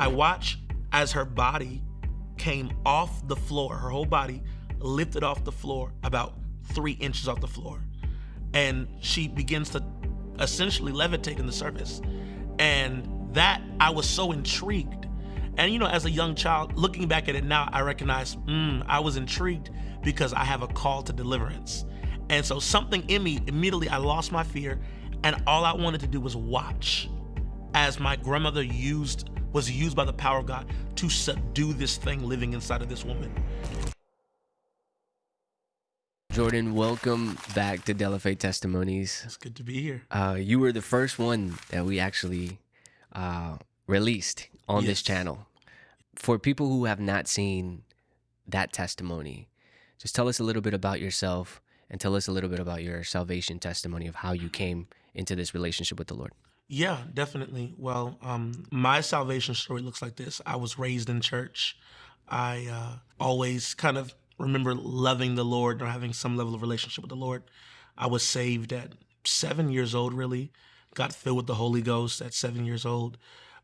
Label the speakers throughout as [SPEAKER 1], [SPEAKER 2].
[SPEAKER 1] I watch as her body came off the floor, her whole body lifted off the floor about three inches off the floor. And she begins to essentially levitate in the service. And that, I was so intrigued. And you know, as a young child, looking back at it now, I recognize, mm, I was intrigued because I have a call to deliverance. And so something in me, immediately I lost my fear and all I wanted to do was watch as my grandmother used was used by the power of God to subdue this thing living inside of this woman.
[SPEAKER 2] Jordan, welcome back to Delafe Testimonies.
[SPEAKER 1] It's good to be here.
[SPEAKER 2] Uh, you were the first one that we actually uh, released on yes. this channel. For people who have not seen that testimony, just tell us a little bit about yourself and tell us a little bit about your salvation testimony of how you came into this relationship with the Lord.
[SPEAKER 1] Yeah, definitely. Well, um, my salvation story looks like this. I was raised in church. I uh, always kind of remember loving the Lord or having some level of relationship with the Lord. I was saved at seven years old, really. Got filled with the Holy Ghost at seven years old.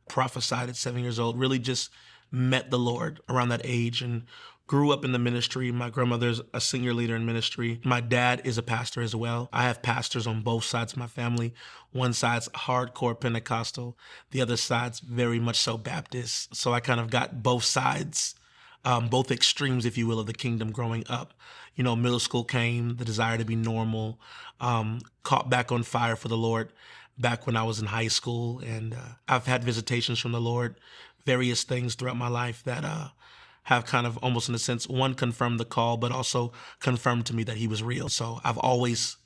[SPEAKER 1] Prophesied at seven years old. Really just met the Lord around that age and grew up in the ministry. My grandmother's a senior leader in ministry. My dad is a pastor as well. I have pastors on both sides of my family. One side's hardcore Pentecostal, the other side's very much so Baptist. So I kind of got both sides um, both extremes, if you will, of the kingdom growing up. You know, middle school came, the desire to be normal, um, caught back on fire for the Lord back when I was in high school. And uh, I've had visitations from the Lord, various things throughout my life that uh, have kind of almost in a sense, one confirmed the call, but also confirmed to me that he was real. So I've always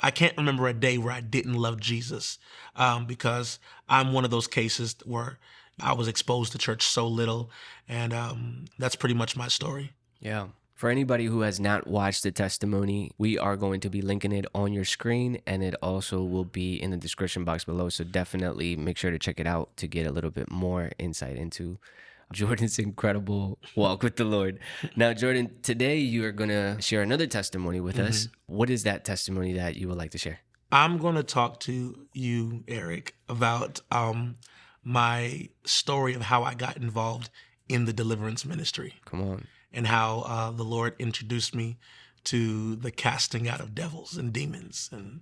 [SPEAKER 1] I can't remember a day where I didn't love Jesus um, because I'm one of those cases where I was exposed to church so little, and um, that's pretty much my story.
[SPEAKER 2] Yeah. For anybody who has not watched the testimony, we are going to be linking it on your screen and it also will be in the description box below. So definitely make sure to check it out to get a little bit more insight into Jordan's incredible walk with the Lord. Now, Jordan, today you are going to share another testimony with mm -hmm. us. Mm-hmm. What is that testimony that you would like to share?
[SPEAKER 1] I'm going to talk to you, Eric, about um, my story of how I got involved in the deliverance ministry.
[SPEAKER 2] Come on.
[SPEAKER 1] And how uh, the Lord introduced me to the casting out of devils and demons and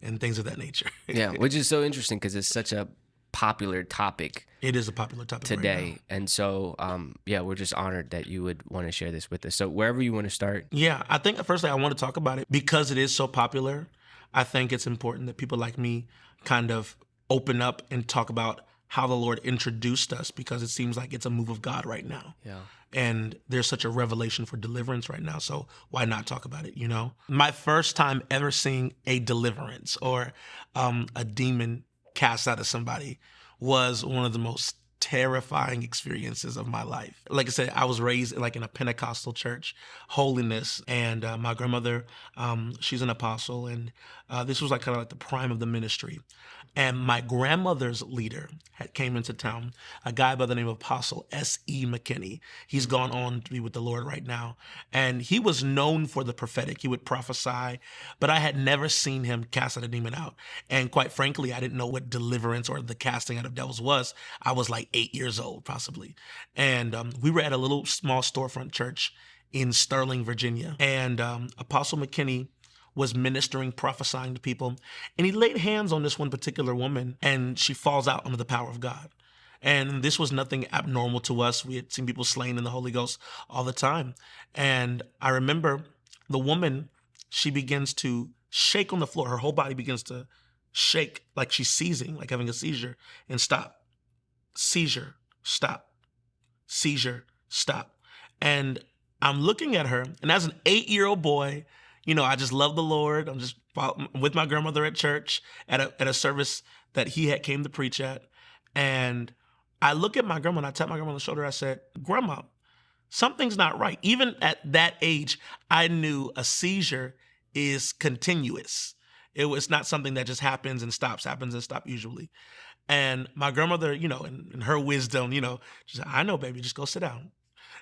[SPEAKER 1] and things of that nature.
[SPEAKER 2] yeah, which is so interesting because it's such a popular topic.
[SPEAKER 1] It is a popular topic
[SPEAKER 2] today,
[SPEAKER 1] right
[SPEAKER 2] and so um, yeah, we're just honored that you would want to share this with us. So wherever you want to start.
[SPEAKER 1] Yeah, I think firstly I want to talk about it because it is so popular. I think it's important that people like me kind of open up and talk about how the Lord introduced us because it seems like it's a move of God right now.
[SPEAKER 2] Yeah.
[SPEAKER 1] And there's such a revelation for deliverance right now. So why not talk about it, you know? My first time ever seeing a deliverance or um, a demon cast out of somebody was one of the most terrifying experiences of my life. Like I said, I was raised like in a Pentecostal church, holiness, and uh, my grandmother, um, she's an apostle, and uh, this was like kind of like the prime of the ministry. And my grandmother's leader had came into town, a guy by the name of Apostle S.E. McKinney. He's gone on to be with the Lord right now. And he was known for the prophetic. He would prophesy, but I had never seen him cast a demon out. And quite frankly, I didn't know what deliverance or the casting out of devils was. I was like eight years old, possibly. And um, we were at a little small storefront church in Sterling, Virginia. And um, Apostle McKinney was ministering, prophesying to people. And he laid hands on this one particular woman, and she falls out under the power of God. And this was nothing abnormal to us. We had seen people slain in the Holy Ghost all the time. And I remember the woman, she begins to shake on the floor. Her whole body begins to shake like she's seizing, like having a seizure, and stop. Seizure, stop. Seizure, stop. And I'm looking at her, and as an eight year old boy, you know, I just love the Lord. I'm just with my grandmother at church at a, at a service that he had came to preach at. And I look at my grandma and I tap my grandma on the shoulder. I said, Grandma, something's not right. Even at that age, I knew a seizure is continuous. It was not something that just happens and stops, happens and stops usually. And my grandmother, you know, in, in her wisdom, you know, she said, I know, baby, just go sit down.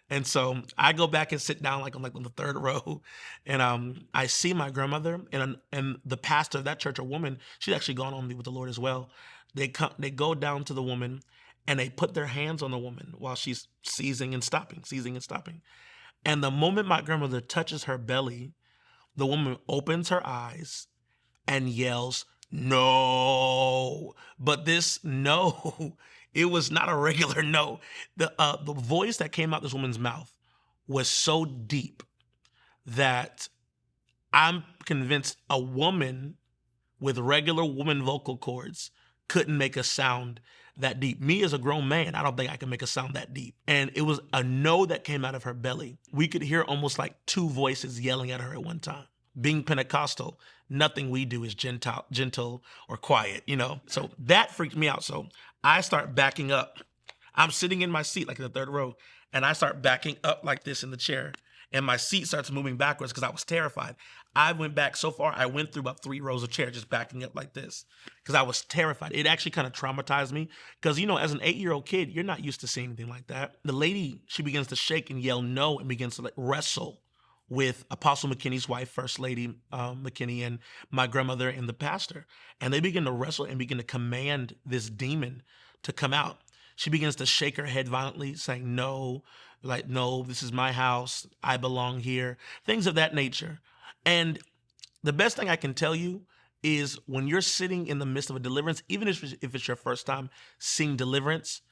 [SPEAKER 1] And so I go back and sit down like on like on the third row, and um, I see my grandmother and and the pastor of that church, a woman, she's actually gone on with the Lord as well. They come, they go down to the woman, and they put their hands on the woman while she's seizing and stopping, seizing and stopping. And the moment my grandmother touches her belly, the woman opens her eyes and yells, No. But this no, it was not a regular no. The, uh, the voice that came out this woman's mouth was so deep that I'm convinced a woman with regular woman vocal cords couldn't make a sound that deep. Me as a grown man, I don't think I can make a sound that deep. And it was a no that came out of her belly. We could hear almost like two voices yelling at her at one time. Being Pentecostal, nothing we do is gentle, gentle or quiet, you know? So that freaked me out. So I start backing up. I'm sitting in my seat, like in the third row, and I start backing up like this in the chair and my seat starts moving backwards because I was terrified. I went back so far, I went through about three rows of chairs just backing up like this because I was terrified. It actually kind of traumatized me because, you know, as an eight year old kid, you're not used to seeing anything like that. The lady, she begins to shake and yell no and begins to like wrestle with Apostle McKinney's wife, First Lady um, McKinney, and my grandmother and the pastor. And they begin to wrestle and begin to command this demon to come out. She begins to shake her head violently, saying, No, like, no, this is my house. I belong here. Things of that nature. And the best thing I can tell you is when you're sitting in the midst of a deliverance, even if it's your first time seeing deliverance,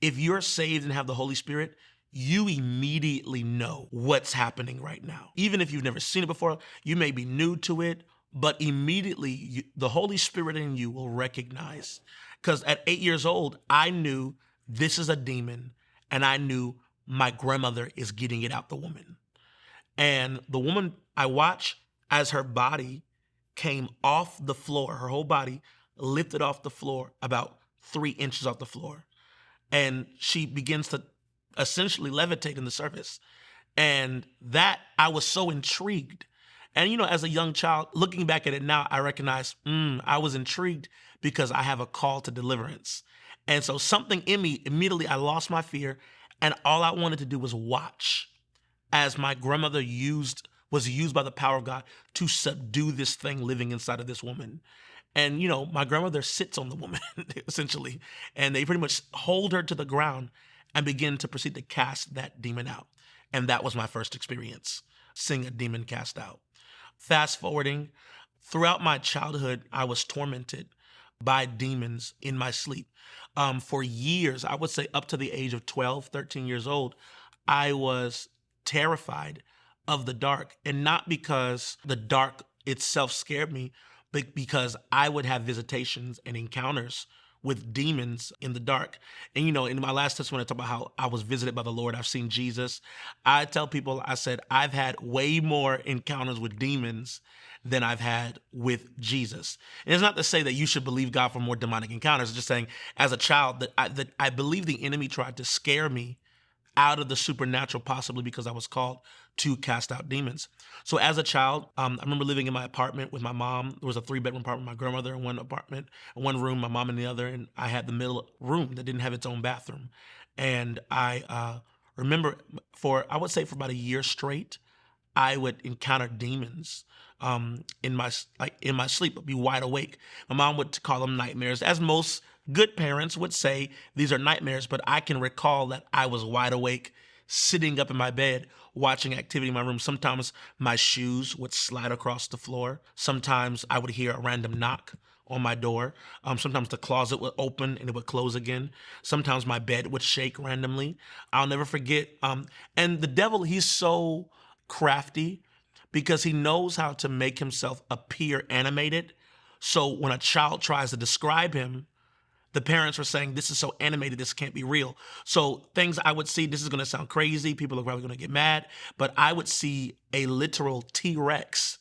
[SPEAKER 1] if you're saved and have the Holy Spirit, you immediately know what's happening right now. Even if you've never seen it before, you may be new to it, but immediately you, the Holy Spirit in you will recognize. Because at eight years old, I knew this is a demon, and I knew my grandmother is getting it out the woman. And the woman I watch as her body came off the floor, her whole body lifted off the floor about three inches off the floor. And she begins to essentially levitate in the surface. And that I was so intrigued. And you know, as a young child, looking back at it now, I recognize mm, I was intrigued because I have a call to deliverance. And so something in me immediately I lost my fear and all I wanted to do was watch as my grandmother used was used by the power of God to subdue this thing living inside of this woman. And you know, my grandmother sits on the woman essentially, and they pretty much hold her to the ground and begin to proceed to cast that demon out. And that was my first experience, seeing a demon cast out. Fast forwarding, throughout my childhood, I was tormented by demons in my sleep. Um, for years, I would say up to the age of 12, 13 years old, I was terrified of the dark. And not because the dark itself scared me, but because I would have visitations and encounters with demons in the dark. And you know, in my last testimony, I talk about how I was visited by the Lord. I've seen Jesus. I tell people, I said, I've had way more encounters with demons than I've had with Jesus. And it's not to say that you should believe God for more demonic encounters. It's just saying, as a child, that I, that I believe the enemy tried to scare me out of the supernatural, possibly because I was called to cast out demons. So as a child, um, I remember living in my apartment with my mom. There was a three bedroom apartment, my grandmother in one apartment, one room, my mom in the other, and I had the middle room that didn't have its own bathroom. And I uh, remember for, I would say for about a year straight, I would encounter demons um, in my like in my sleep, but be wide awake. My mom would call them nightmares, as most good parents would say these are nightmares. But I can recall that I was wide awake, sitting up in my bed, watching activity in my room. Sometimes my shoes would slide across the floor. Sometimes I would hear a random knock on my door. Um, sometimes the closet would open and it would close again. Sometimes my bed would shake randomly. I'll never forget. Um, and the devil, he's so crafty because he knows how to make himself appear animated. So when a child tries to describe him, the parents were saying, This is so animated, this can't be real. So things I would see, this is gonna sound crazy, people are probably gonna get mad, but I would see a literal T Rex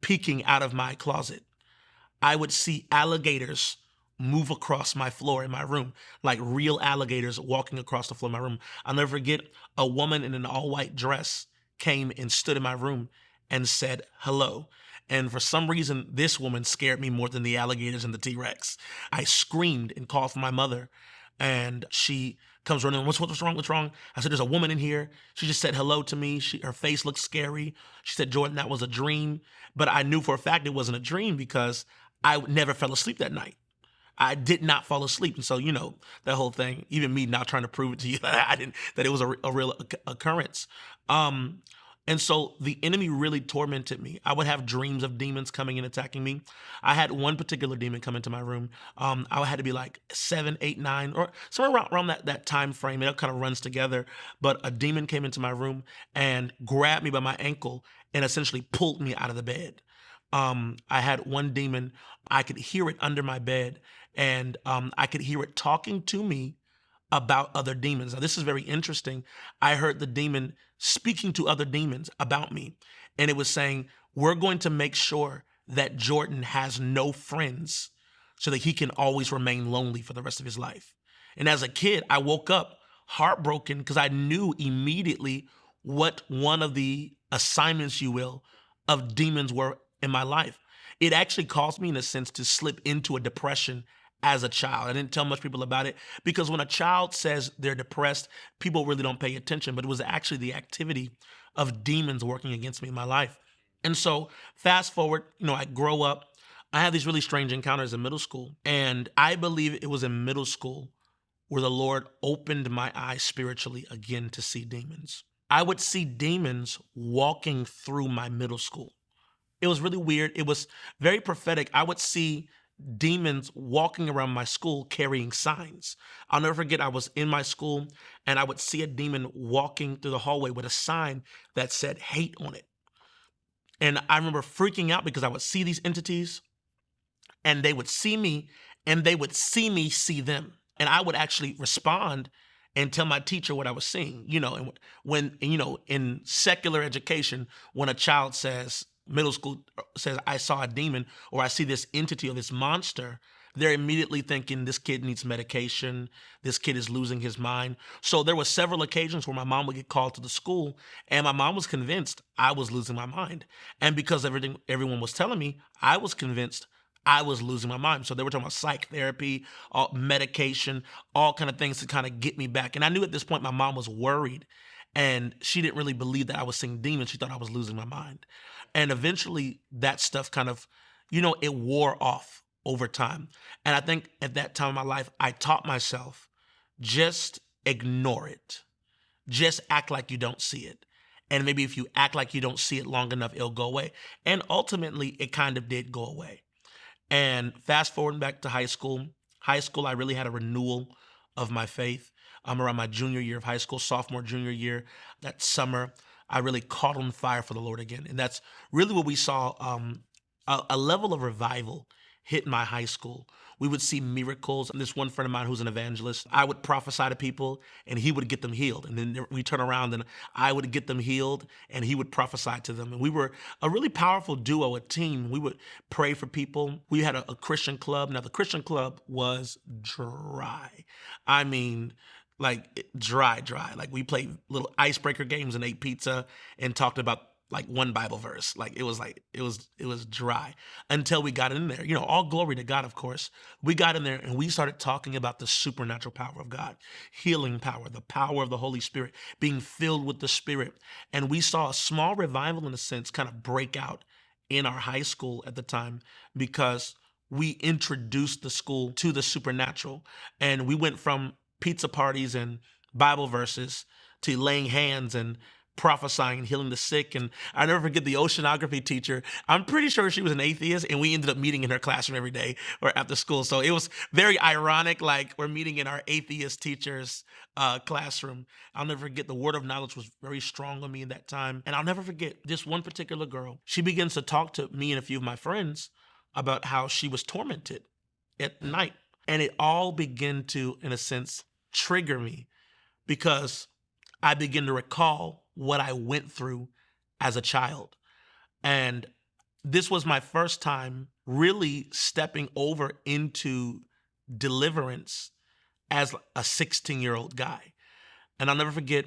[SPEAKER 1] peeking out of my closet. I would see alligators move across my floor in my room, like real alligators walking across the floor of my room. I'll never forget a woman in an all white dress came and stood in my room and said hello. And for some reason, this woman scared me more than the alligators and the T Rex. I screamed and called for my mother, and she comes running. What's what's wrong? What's wrong? I said, "There's a woman in here." She just said hello to me. She her face looked scary. She said, "Jordan, that was a dream," but I knew for a fact it wasn't a dream because I never fell asleep that night. I did not fall asleep. And so, you know, that whole thing, even me now trying to prove it to you that I didn't, that it was a, a real occurrence. Um, and so the enemy really tormented me. I would have dreams of demons coming and attacking me. I had one particular demon come into my room. Um, I had to be like seven, eight, nine, or somewhere around, around that, that time frame. It all kind of runs together. But a demon came into my room and grabbed me by my ankle and essentially pulled me out of the bed. Um, I had one demon, I could hear it under my bed, and um, I could hear it talking to me about other demons. Now, this is very interesting. I heard the demon speaking to other demons about me, and it was saying, We're going to make sure that Jordan has no friends so that he can always remain lonely for the rest of his life. And as a kid, I woke up heartbroken because I knew immediately what one of the assignments, you will, of demons were in my life. It actually caused me, in a sense, to slip into a depression as a child. I didn't tell much people about it because when a child says they're depressed, people really don't pay attention. But it was actually the activity of demons working against me in my life. And so, fast forward, you know, I grow up. I had these really strange encounters in middle school. And I believe it was in middle school where the Lord opened my eyes spiritually again to see demons. I would see demons walking through my middle school. It was really weird. It was very prophetic. I would see demons walking around my school carrying signs. I'll never forget, I was in my school and I would see a demon walking through the hallway with a sign that said hate on it. And I remember freaking out because I would see these entities and they would see me and they would see me see them. And I would actually respond and tell my teacher what I was seeing. You know, and when, you know, in secular education, when a child says, middle school says, I saw a demon or I see this entity or this monster, they're immediately thinking this kid needs medication. This kid is losing his mind. So there were several occasions where my mom would get called to the school and my mom was convinced I was losing my mind. And because everything everyone was telling me, I was convinced I was losing my mind. So they were talking about psych therapy, all, medication, all kind of things to kind of get me back. And I knew at this point my mom was worried and she didn't really believe that I was seeing demons. She thought I was losing my mind. And eventually that stuff kind of, you know, it wore off over time. And I think at that time in my life, I taught myself just ignore it. Just act like you don't see it. And maybe if you act like you don't see it long enough, it'll go away. And ultimately, it kind of did go away. And fast forwarding back to high school, high school, I really had a renewal of my faith. I'm around my junior year of high school, sophomore, junior year, that summer. I really caught on fire for the Lord again. And that's really what we saw um, a, a level of revival hit my high school. We would see miracles. And this one friend of mine who's an evangelist, I would prophesy to people and he would get them healed. And then we turn around and I would get them healed and he would prophesy to them. And we were a really powerful duo, a team. We would pray for people. We had a, a Christian club. Now, the Christian club was dry. I mean, like eh, dry, dry. Like we played little icebreaker games and ate pizza and talked about like one Bible verse. Like it was like it was it was dry until we got in there. You know, all glory to God, of course. We got in there and we started talking about the supernatural power of God, healing power, the power of the Holy Spirit, being filled with the Spirit. And we saw a small revival in a sense kind of break out in our high school at the time because we introduced the school to the supernatural and we went from pizza parties and Bible verses to laying hands and prophesying and healing the sick. And I never forget the oceanography teacher. I'm pretty sure she was an atheist, and we ended up meeting in her classroom every day or after school. So it was very ironic, like we're meeting in our atheist teacher's uh, classroom. I'll never forget the word of knowledge was very strong on me in that time. And I'll never forget this one particular girl. She begins to talk to me and a few of my friends about how she was tormented at night. And it all began to, in a sense, trigger me because I begin to recall what I went through as a child. And this was my first time really stepping over into deliverance as a 16 year old guy. And I'll never forget,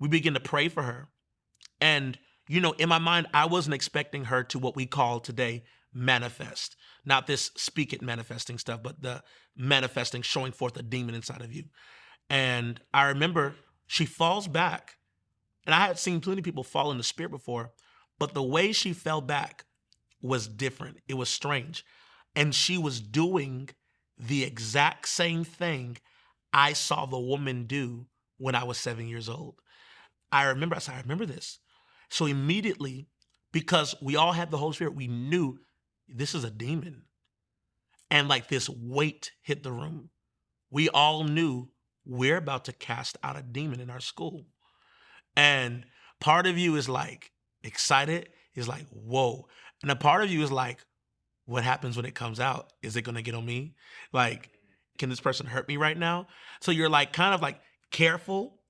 [SPEAKER 1] we began to pray for her. And, you know, in my mind, I wasn't expecting her to what we call today manifest. Not this speak it manifesting stuff, but the manifesting, showing forth a demon inside of you. And I remember she falls back. And I had seen plenty of people fall in the spirit before, but the way she fell back was different. It was strange. And she was doing the exact same thing I saw the woman do when I was seven years old. I remember, I said, I remember this. So immediately, because we all had the Holy Spirit, we knew this is a demon. And like this weight hit the room. We all knew we're about to cast out a demon in our school. And part of you is like excited, is like, whoa. And a part of you is like, what happens when it comes out? Is it gonna get on me? Like, can this person hurt me right now? So you're like kind of like careful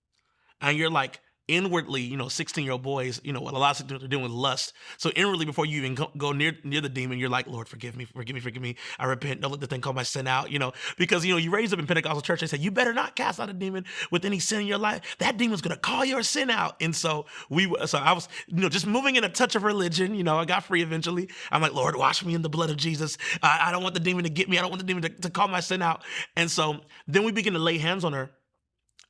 [SPEAKER 1] and you're like inwardly, you know, 16 year old boys, you know, a lot of are doing with lust. So inwardly, before you even go, near near the demon, you're like, Lord, forgive me, forgive me, forgive me. I repent. Don't let the thing call my sin out, you know, because, you know, you raised up in Pentecostal church. They said, you better not cast out a demon with any sin in your life. That demon's going to call your sin out. And so we, so I was, you know, just moving in a touch of religion, you know, I got free eventually. I'm like, Lord, wash me in the blood of Jesus. I, I don't want the demon to get me. I don't want the demon to, to call my sin out. And so then we begin to lay hands on her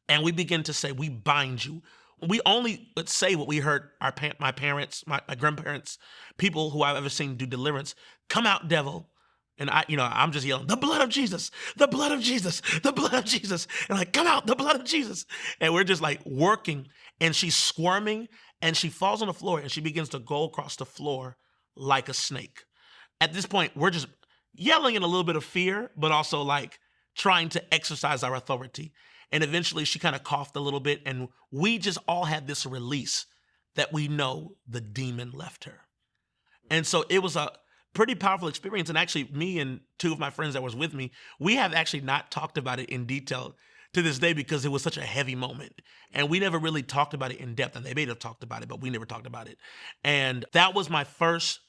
[SPEAKER 1] and we begin to say, we bind you we only say what we heard our my parents, my, my grandparents, people who I've ever seen do deliverance. Come out, devil. And I, you know, I'm just yelling, the blood of Jesus, the blood of Jesus, the blood of Jesus. And like, come out, the blood of Jesus. And we're just like working. And she's squirming and she falls on the floor and she begins to go across the floor like a snake. At this point, we're just yelling in a little bit of fear, but also like trying to exercise our authority. And eventually she kind of coughed a little bit. And we just all had this release that we know the demon left her. And so it was a pretty powerful experience. And actually, me and two of my friends that was with me, we have actually not talked about it in detail to this day because it was such a heavy moment. And we never really talked about it in depth. And they may have talked about it, but we never talked about it. And that was my first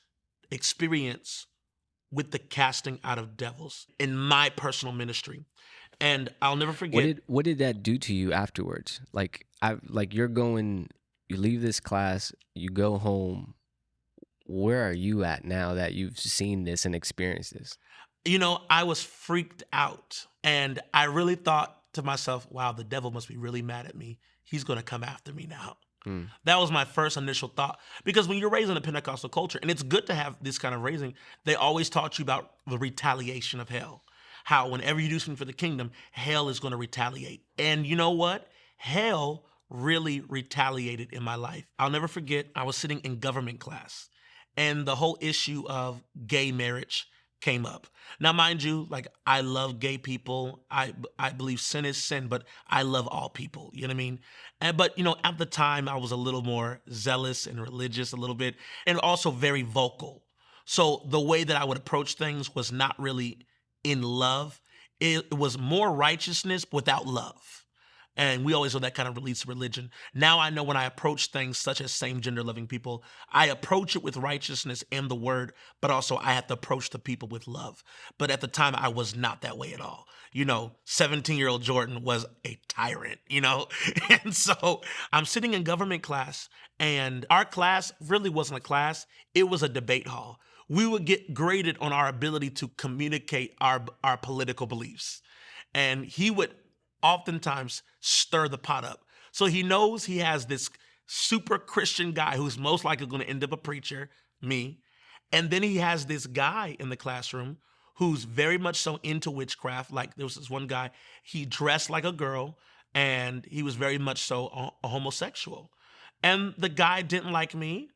[SPEAKER 1] experience with the casting out of devils in my personal ministry and I'll never forget.
[SPEAKER 2] What did what did that do to you afterwards? Like I like you're going, you leave this class, you go home. Where are you at now that you've seen this and experienced this?
[SPEAKER 1] You know, I was freaked out, and I really thought to myself, "Wow, the devil must be really mad at me. He's going to come after me now." Mm. That was my first initial thought. Because when you're raised in a Pentecostal culture, and it's good to have this kind of raising, they always taught you about the retaliation of hell how whenever you do something for the kingdom, hell is going to retaliate. And you know what? Hell really retaliated in my life. I'll never forget, I was sitting in government class and the whole issue of gay marriage came up. Now, mind you, like I love gay people. I I believe sin is sin, but I love all people. You know what I mean? And but you know, at the time, I was a little more zealous and religious, a little bit, and also very vocal. So the way that I would approach things was not really in love. It was more righteousness without love. And we always know that kind of relates to religion. Now I know when I approach things such as same gender loving people, I approach it with righteousness and the word, but also I have to approach the people with love. But at the time, I was not that way at all. You know, 17 year old Jordan was a tyrant, you know? And so I'm sitting in government class, and our class really wasn't a class, it was a debate hall we would get graded on our ability to communicate our, our political beliefs. And he would oftentimes stir the pot up. So he knows he has this super Christian guy who's most likely going to end up a preacher, me. And then he has this guy in the classroom who's very much so into witchcraft. Like there was this one guy, he dressed like a girl and he was very much so a, homosexual. And the guy didn't like me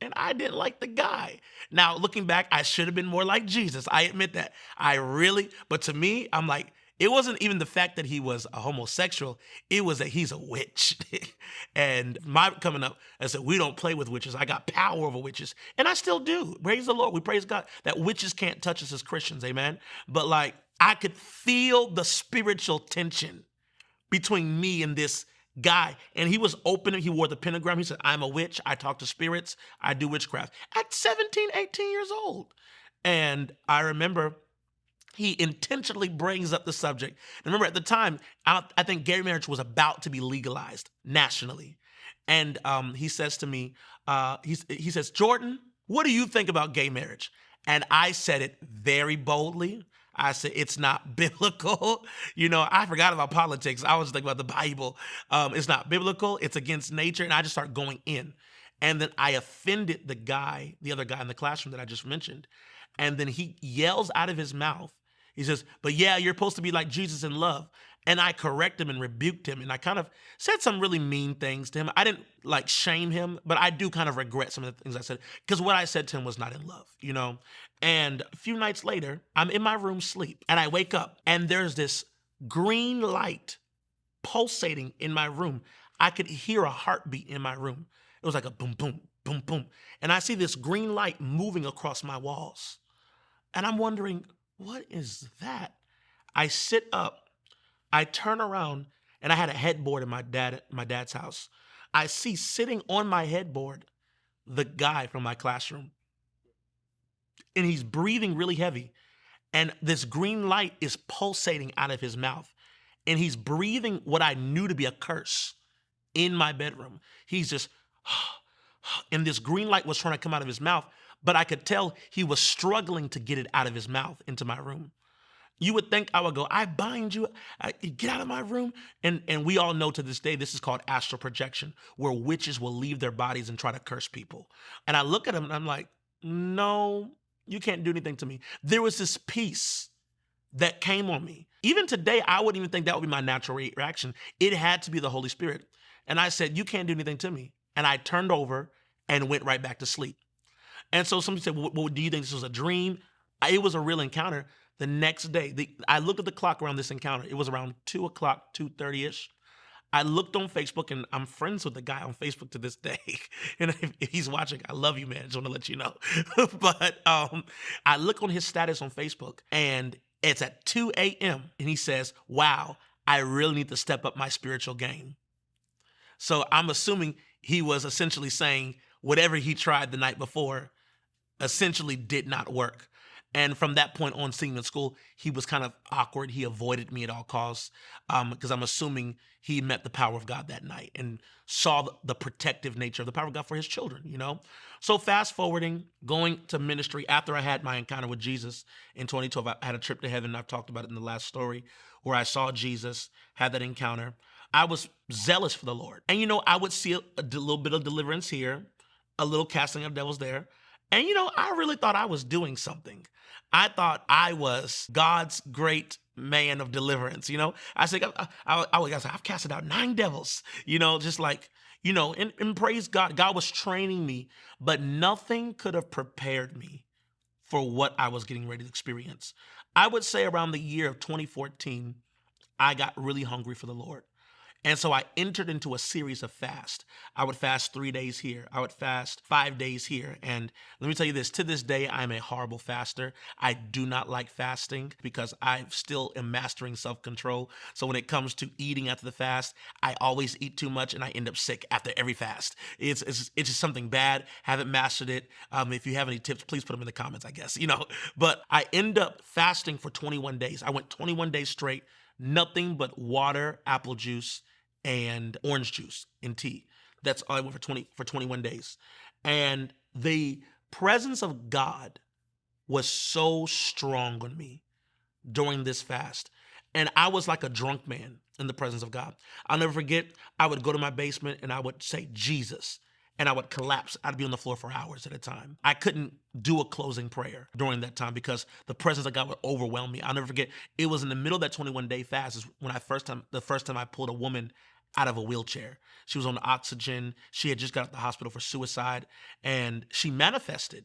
[SPEAKER 1] and I didn't like the guy. Now, looking back, I should have been more like Jesus. I admit that. I really, but to me, I'm like, it wasn't even the fact that he was a homosexual, it was that he's a witch. and my coming up, I said, we don't play with witches. I got power over witches. And I still do. Praise the Lord. We praise God that witches can't touch us as Christians. Amen. But like, I could feel the spiritual tension between me and this guy. And he was open. He wore the pentagram. He said, I'm a witch. I talk to spirits. I do witchcraft at 17, 18 years old. And I remember he intentionally brings up the subject. And remember, at the time, I, I think gay marriage was about to be legalized nationally. And um, he says to me, uh, he says, Jordan, what do you think about gay marriage? And I said it very boldly. I said it's not biblical. You know, I forgot about politics. I was thinking about the Bible. Um, it's not biblical. It's against nature. And I just start going in. And then I offended the guy, the other guy in the classroom that I just mentioned. And then he yells out of his mouth. He says, But yeah, you're supposed to be like Jesus in love. And I correct him and rebuked him. And I kind of said some really mean things to him. I didn't like shame him, but I do kind of regret some of the things I said because what I said to him was not in love, you know? And a few nights later, I'm in my room sleep and I wake up and there's this green light pulsating in my room. I could hear a heartbeat in my room. It was like a boom, boom, boom, boom. And I see this green light moving across my walls. And I'm wondering, what is that? I sit up I turn around and I had a headboard in my dad my dad's house. I see sitting on my headboard the guy from my classroom. And he's breathing really heavy. And this green light is pulsating out of his mouth. And he's breathing what I knew to be a curse in my bedroom. He's just, and this green light was trying to come out of his mouth, but I could tell he was struggling to get it out of his mouth into my room. You would think I would go, I bind you, I, get out of my room. And, and we all know to this day, this is called astral projection, where witches will leave their bodies and try to curse people. And I look at them and I'm like, no, you can't do anything to me. There was this peace that came on me. Even today, I wouldn't even think that would be my natural reaction. It had to be the Holy Spirit. And I said, you can't do anything to me. And I turned over and went right back to sleep. And so somebody said, well, do you think this was a dream? It was a real encounter the next day, the, I looked at the clock around this encounter. It was around two o'clock, two thirty ish. I looked on Facebook, and I'm friends with the guy on Facebook to this day. and if, if he's watching, I love you, man. Just want to let you know. but um, I look on his status on Facebook, and it's at 2 a.m. And he says, "Wow, I really need to step up my spiritual game." So I'm assuming he was essentially saying whatever he tried the night before essentially did not work. And from that point on, seeing him in school, he was kind of awkward. He avoided me at all costs because um, I'm assuming he met the power of God that night and saw the protective nature of the power of God for his children, you know? So fast forwarding, going to ministry after I had my encounter with Jesus in 2012, I had a trip to heaven. I've talked about it in the last story where I saw Jesus, had that encounter. I was zealous for the Lord. And, you know, I would see a, a little bit of deliverance here, a little casting of devils there. And, you know, I really thought I was doing something. I thought I was God's great man of deliverance. You know, I said, I, I, I, I I've casted out nine devils, you know, just like, you know, and, and praise God. God was training me, but nothing could have prepared me for what I was getting ready to experience. I would say around the year of 2014, I got really hungry for the Lord. And so I entered into a series of fast. I would fast three days here. I would fast five days here. And let me tell you this, to this day, I'm a horrible faster. I do not like fasting because I still am mastering self-control. So when it comes to eating after the fast, I always eat too much and I end up sick after every fast. It's, it's, it's just something bad. Haven't mastered it. Um, if you have any tips, please put them in the comments, I guess, you know. But I end up fasting for 21 days. I went 21 days straight nothing but water, apple juice, and orange juice and tea. That's all I went for 20 for 21 days. And the presence of God was so strong on me during this fast. And I was like a drunk man in the presence of God. I'll never forget, I would go to my basement and I would say, Jesus and I would collapse. I'd be on the floor for hours at a time. I couldn't do a closing prayer during that time because the presence of God would overwhelm me. I'll never forget. It was in the middle of that 21 day fast is when I first time the first time I pulled a woman out of a wheelchair. She was on oxygen. She had just got out of the hospital for suicide and she manifested.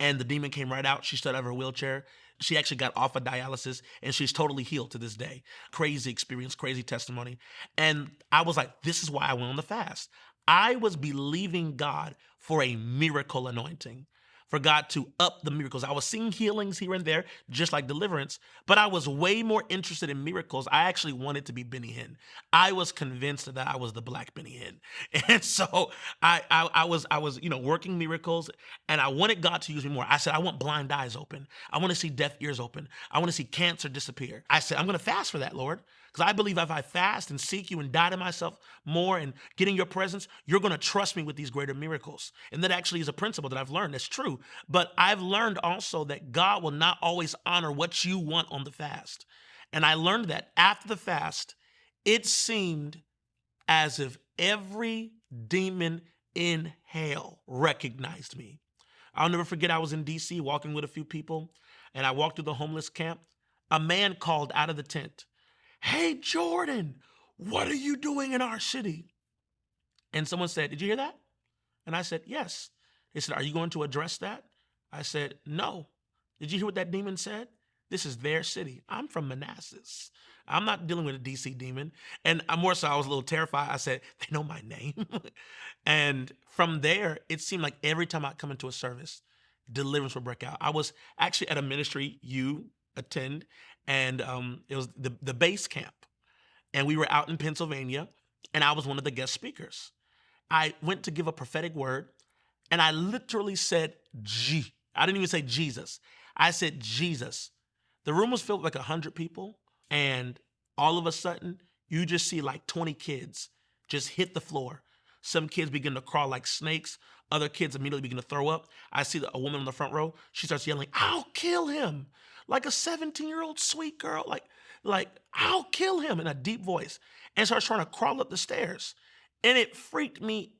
[SPEAKER 1] And the demon came right out. She stood out of her wheelchair. She actually got off of dialysis and she's totally healed to this day. Crazy experience, crazy testimony. And I was like, this is why I went on the fast. I was believing God for a miracle anointing for God to up the miracles. I was seeing healings here and there, just like deliverance, but I was way more interested in miracles. I actually wanted to be Benny Hinn. I was convinced that I was the black Benny Hinn. And so I, I, I was, I was, you know, working miracles and I wanted God to use me more. I said, I want blind eyes open. I want to see deaf ears open. I want to see cancer disappear. I said, I'm going to fast for that, Lord. Because I believe if I fast and seek you and die to myself more and get in your presence, you're going to trust me with these greater miracles. And that actually is a principle that I've learned. That's true. But I've learned also that God will not always honor what you want on the fast. And I learned that after the fast, it seemed as if every demon in hell recognized me. I'll never forget, I was in DC walking with a few people, and I walked through the homeless camp, a man called out of the tent, Hey, Jordan, what are you doing in our city? And someone said, Did you hear that? And I said, Yes. They said, Are you going to address that? I said, No. Did you hear what that demon said? This is their city. I'm from Manassas. I'm not dealing with a DC demon. And more so, I was a little terrified. I said, They know my name. and from there, it seemed like every time I come into a service, deliverance would break out. I was actually at a ministry you attend, and um, it was the, the base camp. And we were out in Pennsylvania, and I was one of the guest speakers. I went to give a prophetic word, and I literally said, G. I didn't even say Jesus. I said Jesus. The room was filled with like 100 people, and all of a sudden, you just see like 20 kids just hit the floor. Some kids begin to crawl like snakes. Other kids immediately begin to throw up. I see a woman in the front row. She starts yelling, I'll kill him. Like a 17 year old sweet girl. Like, like, I'll kill him in a deep voice. And starts trying to crawl up the stairs. And it freaked me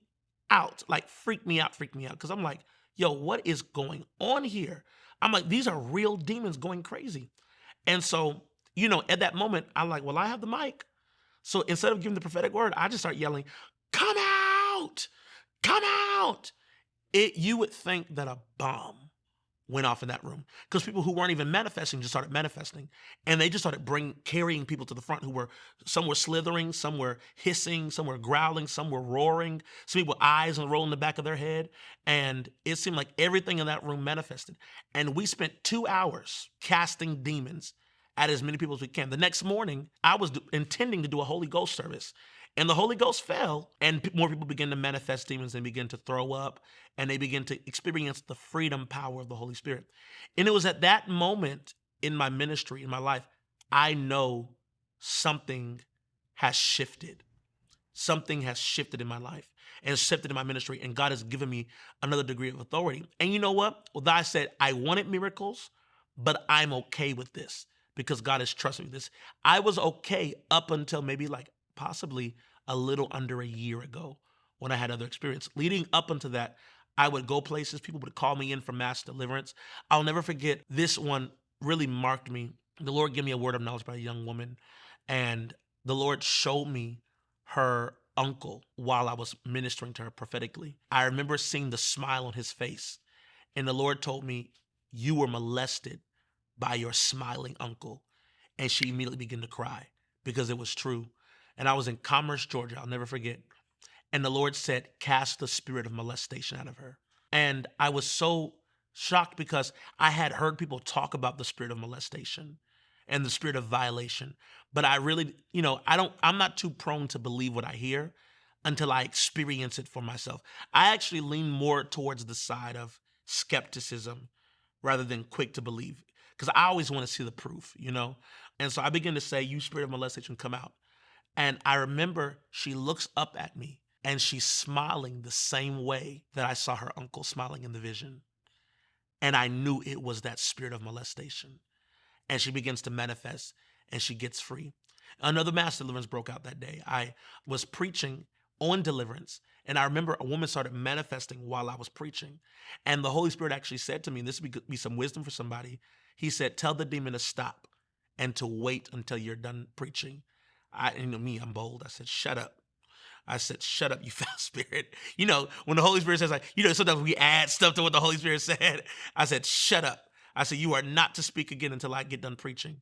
[SPEAKER 1] out. Like, freaked me out, freaked me out. Cause I'm like, yo, what is going on here? I'm like, these are real demons going crazy. And so, you know, at that moment, I'm like, well, I have the mic. So instead of giving the prophetic word, I just start yelling, come out, come out. It, you would think that a bomb went off in that room because people who weren't even manifesting just started manifesting and they just started bring carrying people to the front who were some were slithering some were hissing some were growling some were roaring some people eyes and rolling the back of their head and it seemed like everything in that room manifested and we spent two hours casting demons at as many people as we can the next morning i was intending to do a holy ghost service and the Holy Ghost fell, and more people began to manifest demons and begin to throw up, and they begin to experience the freedom power of the Holy Spirit. And it was at that moment in my ministry, in my life, I know something has shifted. Something has shifted in my life and shifted in my ministry, and God has given me another degree of authority. And you know what? Well, I said I wanted miracles, but I'm okay with this because God has trusted me. This I was okay up until maybe like possibly a little under a year ago when I had other experience. Leading up into that, I would go places, people would call me in for mass deliverance. I'll never forget this one really marked me. The Lord gave me a word of knowledge by a young woman, and the Lord showed me her uncle while I was ministering to her prophetically. I remember seeing the smile on his face, and the Lord told me, You were molested by your smiling uncle. And she immediately began to cry because it was true and I was in Commerce, Georgia. I'll never forget. And the Lord said, Cast the spirit of molestation out of her. And I was so shocked because I had heard people talk about the spirit of molestation and the spirit of violation. But I really, you know, I don't, I'm not too prone to believe what I hear until I experience it for myself. I actually lean more towards the side of skepticism rather than quick to believe because I always want to see the proof, you know? And so I begin to say, You spirit of molestation, come out. And I remember she looks up at me and she's smiling the same way that I saw her uncle smiling in the vision. And I knew it was that spirit of molestation. And she begins to manifest and she gets free. Another mass deliverance broke out that day. I was preaching on deliverance. And I remember a woman started manifesting while I was preaching. And the Holy Spirit actually said to me, and this would be some wisdom for somebody. He said, Tell the demon to stop and to wait until you're done preaching. I, you know, me, I'm bold. I said, shut up. I said, shut up, you foul spirit. You know, when the Holy Spirit says, like, you know, sometimes we add stuff to what the Holy Spirit said. I said, shut up. I said, you are not to speak again until I get done preaching.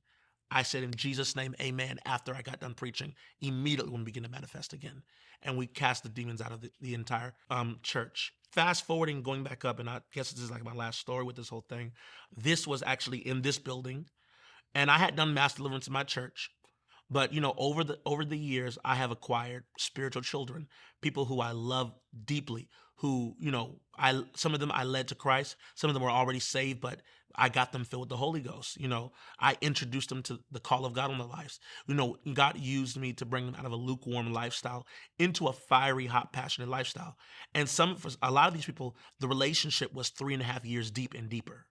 [SPEAKER 1] I said, in Jesus' name, amen. After I got done preaching, immediately when we begin to manifest again. And we cast the demons out of the, the entire um, church. Fast forwarding, going back up, and I guess this is like my last story with this whole thing. This was actually in this building. And I had done mass deliverance in my church. But you know, over the over the years, I have acquired spiritual children, people who I love deeply, who you know, I some of them I led to Christ, some of them were already saved, but I got them filled with the Holy Ghost. You know, I introduced them to the call of God on their lives. You know, God used me to bring them out of a lukewarm lifestyle into a fiery, hot, passionate lifestyle. And some, for a lot of these people, the relationship was three and a half years deep and deeper.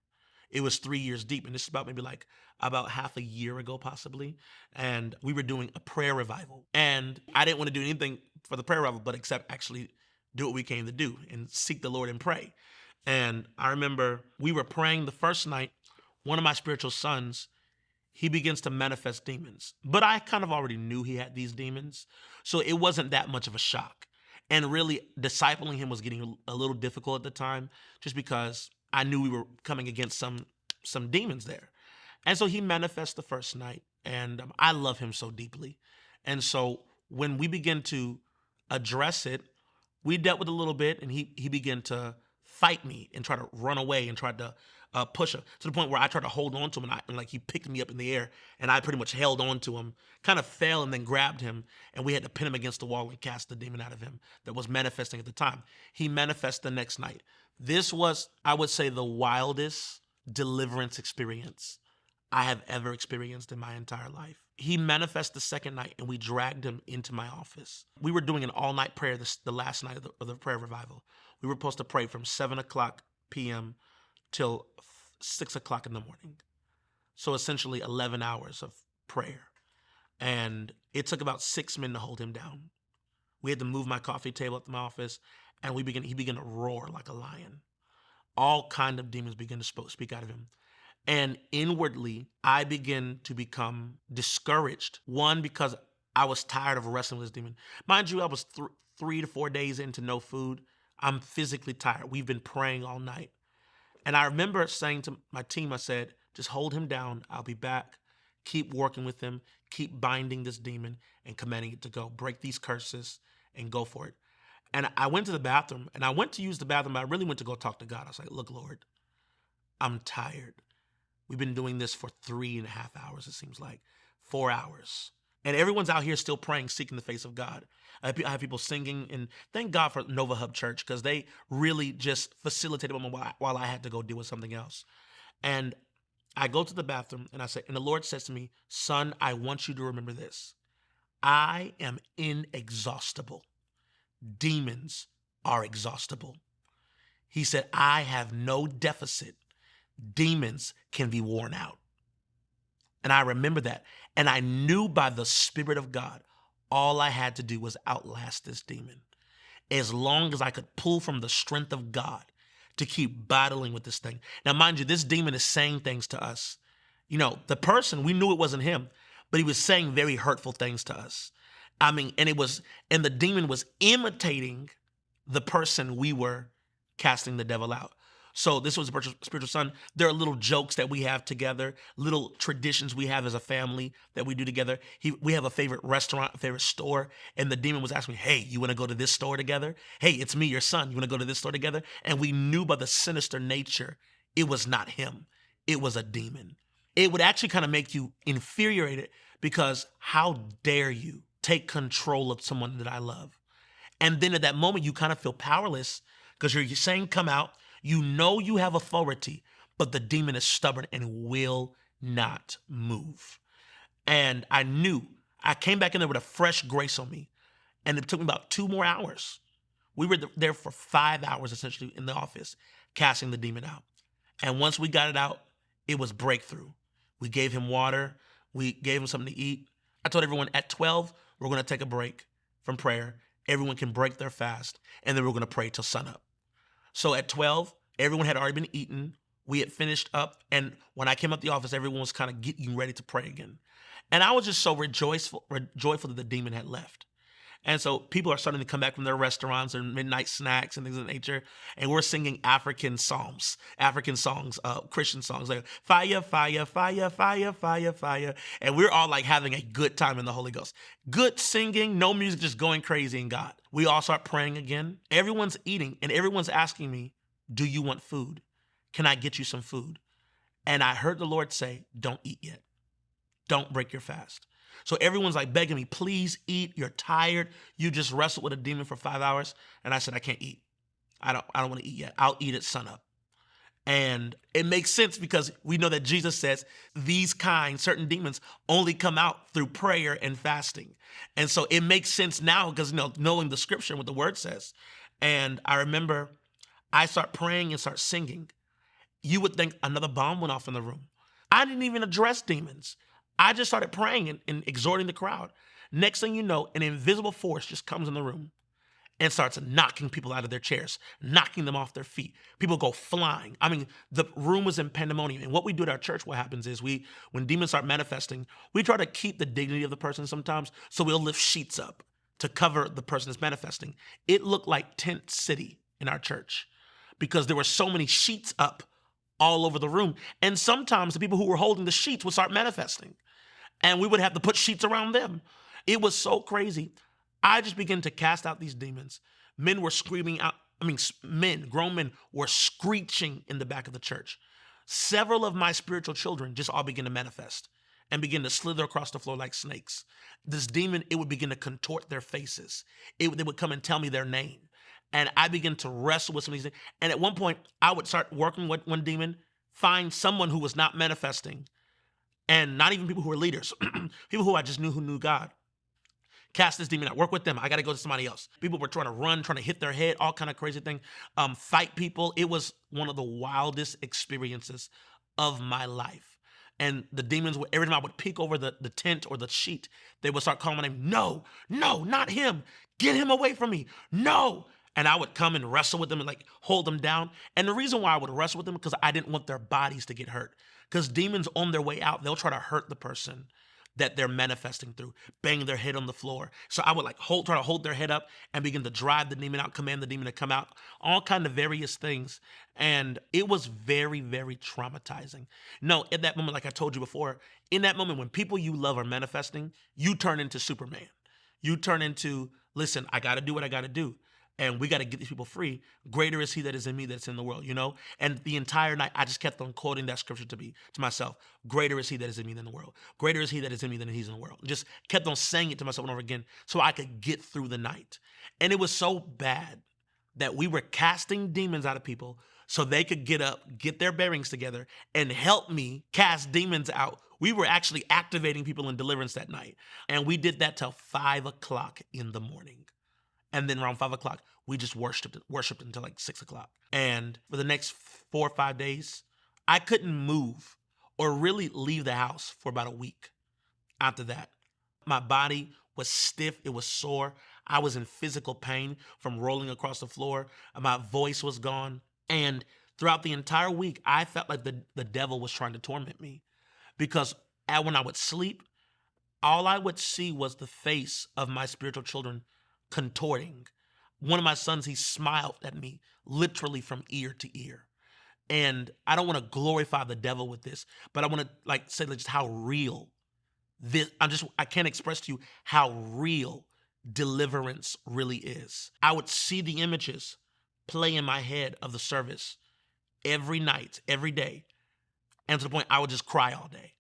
[SPEAKER 1] It was three years deep, and this is about maybe like about half a year ago, possibly. And we were doing a prayer revival. And I didn't want to do anything for the prayer revival, but except actually do what we came to do and seek the Lord and pray. And I remember we were praying the first night. One of my spiritual sons, he begins to manifest demons. But I kind of already knew he had these demons. So it wasn't that much of a shock. And really, discipling him was getting a little difficult at the time just because I knew we were coming against some some demons there. And so he manifests the first night. And um, I love him so deeply. And so when we begin to address it, we dealt with a little bit and he he began to fight me and try to run away and tried to push to the point where I tried to hold on to him and, I, and like he picked me up in the air and I pretty much held on to him, kind of fell and then grabbed him and we had to pin him against the wall and cast the demon out of him that was manifesting at the time. He manifests the next night. This was, I would say, the wildest deliverance experience I have ever experienced in my entire life. He manifests the second night and we dragged him into my office. We were doing an all night prayer this, the last night of the, of the prayer revival. We were supposed to pray from 7 o'clock p.m. till 6 o'clock in the morning. So essentially 11 hours of prayer. And it took about six men to hold him down. We had to move my coffee table at my office and we began, he began to roar like a lion. All kind of demons began to speak out of him. And inwardly, I began to become discouraged. One, because I was tired of wrestling with this demon. Mind you, I was th- three to four days into no food. I'm physically tired. We've been praying all night. And I remember saying to my team, I said, just hold him down. I'll be back. Keep working with him. Keep binding this demon and commanding it to go. Break these curses and go for it. And I went to the bathroom and I went to use the bathroom, but I really went to go talk to God. I was like, look, Lord, I'm tired. We've been doing this for three and a half hours, it seems like, four hours. And everyone's out here still praying, seeking the face of God. I have people singing, and thank God for Nova Hub Church because they really just facilitated while I had to go deal with something else. And I go to the bathroom and I say, and the Lord says to me, Son, I want you to remember this. I am inexhaustible. Demons are exhaustible. He said, I have no deficit demons can be worn out. And I remember that. And I knew by the Spirit of God, all I had to do was outlast this demon. As long as I could pull from the strength of God to keep battling with this thing. Now, mind you, this demon is saying things to us. You know, the person, we knew it wasn't him, but he was saying very hurtful things to us. I mean, and it was, and the demon was imitating the person we were casting the devil out. So this was a spiritual son. There are little jokes that we have together, little traditions we have as a family that we do together. He, we have a favorite restaurant, favorite store, and the demon was asking me, "Hey, you want to go to this store together? Hey, it's me, your son. You want to go to this store together?" And we knew by the sinister nature, it was not him. It was a demon. It would actually kind of make you infuriated because how dare you take control of someone that I love? And then at that moment, you kind of feel powerless because you're saying, "Come out." You know you have authority, but the demon is stubborn and will not move. And I knew I came back in there with a fresh grace on me. And it took me about two more hours. We were there for five hours essentially in the office, casting the demon out. And once we got it out, it was breakthrough. We gave him water, we gave him something to eat. I told everyone at 12, we're going to take a break from prayer. Everyone can break their fast, and then we're going to pray till sunup. So at 12, everyone had already been eaten. We had finished up. And when I came up the office, everyone was kind of getting ready to pray again. And I was just so rejoiceful, joyful that the demon had left. And so people are starting to come back from their restaurants and midnight snacks and things of nature. And we're singing African psalms, African songs, uh, Christian songs like fire, fire, fire, fire, fire, fire. And we're all like having a good time in the Holy Ghost. Good singing, no music, just going crazy in God. We all start praying again. Everyone's eating and everyone's asking me, Do you want food? Can I get you some food? And I heard the Lord say, Don't eat yet. Don't break your fast. So everyone's like begging me, please eat. You're tired. You just wrestled with a demon for five hours. And I said, I can't eat. I don't, I don't want to eat yet. I'll eat at sunup. And it makes sense because we know that Jesus says these kind, certain demons, only come out through prayer and fasting. And so it makes sense now because you know, knowing the scripture and what the word says. And I remember I start praying and start singing. You would think another bomb went off in the room. I didn't even address demons. I just started praying and, and exhorting the crowd. Next thing you know, an invisible force just comes in the room and starts knocking people out of their chairs, knocking them off their feet. People go flying. I mean, the room was in pandemonium. And what we do at our church, what happens is we, when demons start manifesting, we try to keep the dignity of the person sometimes. So we'll lift sheets up to cover the person that's manifesting. It looked like tent city in our church because there were so many sheets up all over the room. And sometimes the people who were holding the sheets would start manifesting and we would have to put sheets around them. It was so crazy. I just began to cast out these demons. Men were screaming out. I mean, men, grown men, were screeching in the back of the church. Several of my spiritual children just all began to manifest and begin to slither across the floor like snakes. This demon, it would begin to contort their faces. It, they would come and tell me their name. And I began to wrestle with some of these things. And at one point, I would start working with one demon, find someone who was not manifesting, and not even people who were leaders, people who I just knew who knew God cast this demon out, work with them. I got to go to somebody else. People were trying to run, trying to hit their head, all kind of crazy thing, um, fight people. It was one of the wildest experiences of my life. And the demons, would, every time I would peek over the, the tent or the sheet, they would start calling my name. No, no, not him. Get him away from me. No. And I would come and wrestle with them and like hold them down. And the reason why I would wrestle with them because I didn't want their bodies to get hurt. Because demons on their way out, they'll try to hurt the person that they're manifesting through, bang their head on the floor. So I would like hold, try to hold their head up and begin to drive the demon out, command the demon to come out, all kind of various things. And it was very, very traumatizing. No, at that moment, like I told you before, in that moment when people you love are manifesting, you turn into Superman. You turn into, listen, I got to do what I got to do and we got to get these people free. Greater is he that is in me that's in the world, you know? And the entire night, I just kept on quoting that scripture to me, to myself. Greater is he that is in me than the world. Greater is he that is in me than he's in the world. Just kept on saying it to myself and over again so I could get through the night. And it was so bad that we were casting demons out of people so they could get up, get their bearings together, and help me cast demons out. We were actually activating people in deliverance that night. And we did that till five o'clock in the morning. And then around five o'clock, we just worshipped worshipped until like six o'clock. And for the next four or five days, I couldn't move or really leave the house for about a week. After that, my body was stiff, it was sore. I was in physical pain from rolling across the floor. My voice was gone. And throughout the entire week, I felt like the, the devil was trying to torment me because when I would sleep, all I would see was the face of my spiritual children contorting. One of my sons, he smiled at me literally from ear to ear. And I don't want to glorify the devil with this, but I want to like say just how real this I'm just I can't express to you how real deliverance really is. I would see the images play in my head of the service every night, every day. And to the point I would just cry all day.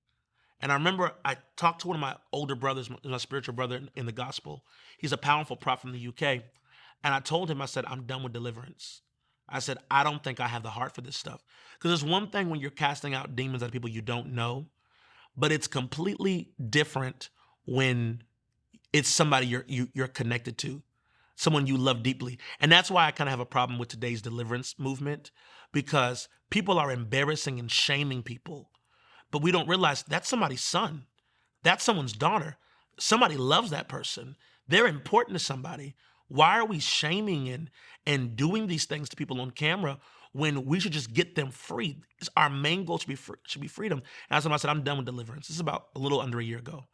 [SPEAKER 1] And I remember I talked to one of my older brothers, my spiritual brother in the gospel. He's a powerful prophet from the UK. And I told him, I said, I'm done with deliverance. I said, I don't think I have the heart for this stuff. Because there's one thing when you're casting out demons at people you don't know, but it's completely different when it's somebody you're you, are you are connected to, someone you love deeply. And that's why I kind of have a problem with today's deliverance movement because people are embarrassing and shaming people but we don't realize that's somebody's son. That's someone's daughter. Somebody loves that person. They're important to somebody. Why are we shaming and and doing these things to people on camera when we should just get them free? It's our main goal should be free, should be freedom. And as I said, I'm done with deliverance. This is about a little under a year ago.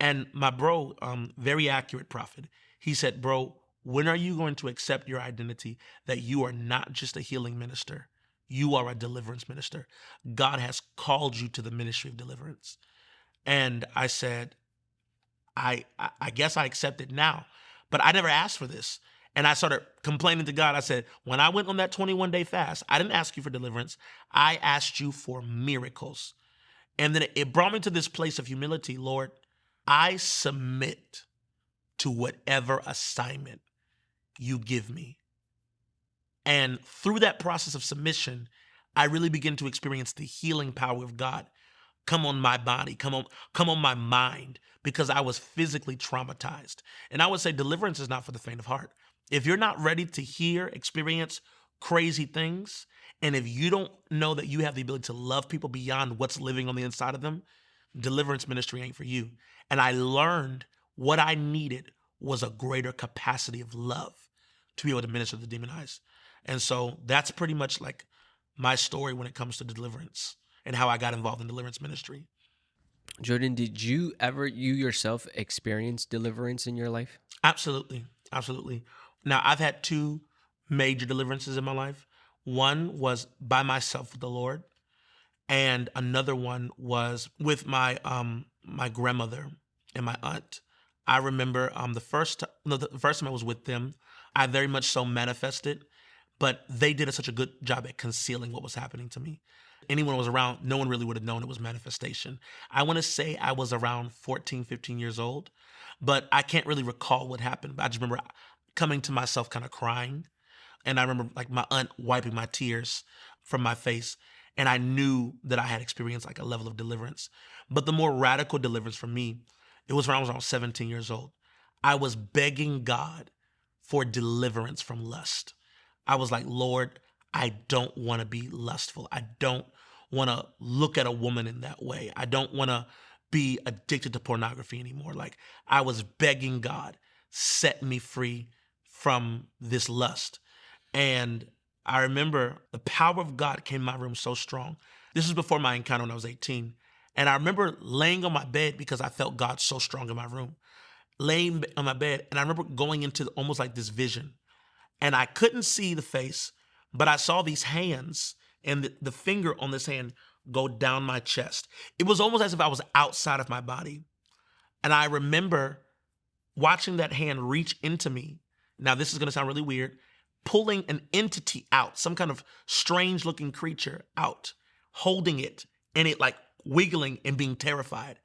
[SPEAKER 1] And my bro, um, very accurate prophet, he said, Bro, when are you going to accept your identity that you are not just a healing minister, you are a deliverance minister. God has called you to the ministry of deliverance. And I said, I, I guess I accept it now, but I never asked for this. And I started complaining to God. I said, when I went on that 21 day fast, I didn't ask you for deliverance. I asked you for miracles. And then it brought me to this place of humility. Lord, I submit to whatever assignment you give me. And through that process of submission, I really begin to experience the healing power of God come on my body, come on, come on my mind, because I was physically traumatized. And I would say deliverance is not for the faint of heart. If you're not ready to hear, experience crazy things, and if you don't know that you have the ability to love people beyond what's living on the inside of them, deliverance ministry ain't for you. And I learned what I needed was a greater capacity of love to be able to minister to the demonized. And so that's pretty much like my story when it comes to deliverance and how I got involved in deliverance ministry.
[SPEAKER 2] Jordan, did you ever, you yourself, experience deliverance in your life?
[SPEAKER 1] Absolutely. Absolutely. Now, I've had two major deliverances in my life. One was by myself with the Lord, and another one was with my um my grandmother and my aunt. I remember um the first no, the first time I was with them, I very much so manifested, but they did such a good job at concealing what was happening to me. Anyone was around, no one really would have known it was manifestation. I want to say I was around 14, 15 years old, but I can't really recall what happened. But I just remember coming to myself kind of crying. And I remember like my aunt wiping my tears from my face. And I knew that I had experienced like a level of deliverance. But the more radical deliverance for me, it was when I was around 17 years old. I was begging God for deliverance from lust. I was like, Lord, I don't want to be lustful. I don't want to look at a woman in that way. I don't want to be addicted to pornography anymore. Like I was begging God, set me free from this lust. And I remember the power of God came in my room so strong. This was before my encounter when I was 18. And I remember laying on my bed because I felt God so strong in my room. Laying on my bed, and I remember going into almost like this vision. And I couldn't see the face, but I saw these hands and the, the finger on this hand go down my chest. It was almost as if I was outside of my body. And I remember watching that hand reach into me. Now, this is going to sound really weird pulling an entity out, some kind of strange looking creature out, holding it, and it like wiggling and being terrified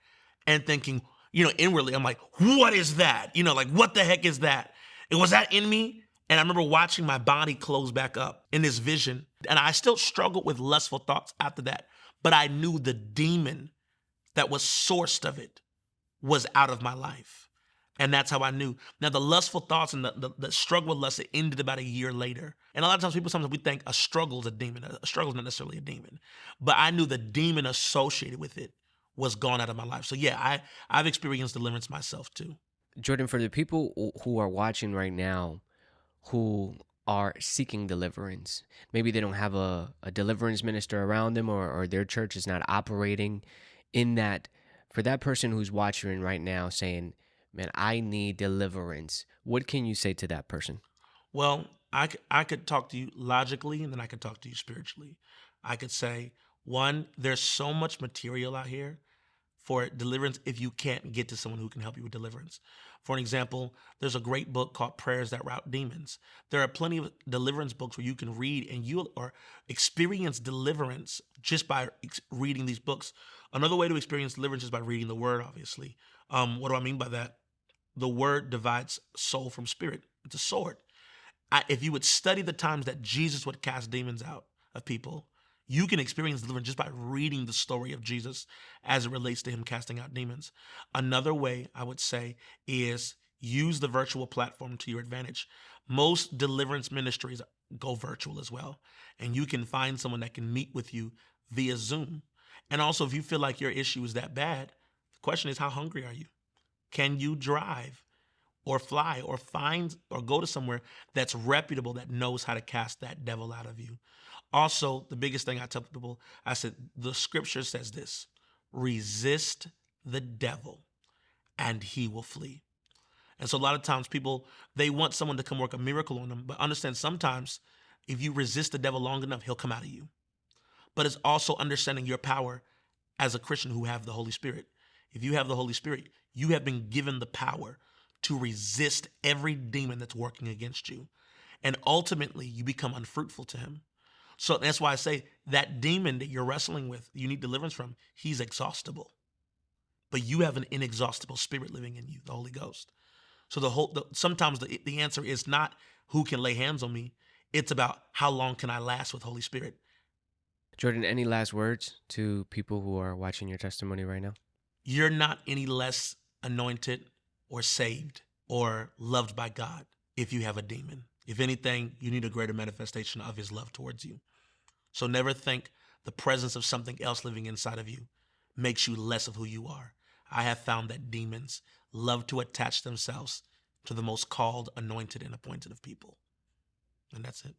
[SPEAKER 1] and thinking, you know, inwardly, I'm like, what is that? You know, like, what the heck is that? It was that in me. And I remember watching my body close back up in this vision. And I still struggled with lustful thoughts after that. But I knew the demon that was sourced of it was out of my life. And that's how I knew. Now, the lustful thoughts and the, the, the, struggle with lust, it ended about a year later. And a lot of times people, sometimes we think a struggle is a demon. A struggle is not necessarily a demon. But I knew the demon associated with it was gone out of my life. So yeah, I, I've experienced deliverance myself too.
[SPEAKER 2] Jordan, for the people who are watching right now, who are seeking deliverance, maybe they don't have a, a deliverance minister around them or, or their church is not operating in that, for that person who's watching right now saying, man, I need deliverance. What can you say to that person?
[SPEAKER 1] Well, I, I could talk to you logically and then I could talk to you spiritually. I could say, one, there's so much material out here for deliverance if you can't get to someone who can help you with deliverance. For an example, there's a great book called Prayers That Rout Demons. There are plenty of deliverance books where you can read and you or experience deliverance just by reading these books. Another way to experience deliverance is by reading the word, obviously. Um, what do I mean by that? The word divides soul from spirit. It's a sword. I, if you would study the times that Jesus would cast demons out of people, you can experience deliverance just by reading the story of Jesus as it relates to him casting out demons. Another way I would say is use the virtual platform to your advantage. Most deliverance ministries go virtual as well, and you can find someone that can meet with you via Zoom. And also, if you feel like your issue is that bad, the question is, how hungry are you? Can you drive or fly or find or go to somewhere that's reputable that knows how to cast that devil out of you? Also, the biggest thing I tell people, I said, the scripture says this resist the devil and he will flee. And so a lot of times people, they want someone to come work a miracle on them, but understand sometimes if you resist the devil long enough, he'll come out of you. But it's also understanding your power as a Christian who have the Holy Spirit. If you have the Holy Spirit, you have been given the power to resist every demon that's working against you. And ultimately, you become unfruitful to him. So that's why I say that demon that you're wrestling with, you need deliverance from, he's exhaustible. But you have an inexhaustible spirit living in you, the Holy Ghost. So the whole the, sometimes the, the answer is not who can lay hands on me. It's about how long can I last with Holy Spirit.
[SPEAKER 2] Jordan, any last words to people who are watching your testimony right now?
[SPEAKER 1] You're not any less anointed or saved or loved by God if you have a demon. If anything, you need a greater manifestation of his love towards you. So never think the presence of something else living inside of you makes you less of who you are. I have found that demons love to attach themselves to the most called, anointed, and appointed of people. and that's it.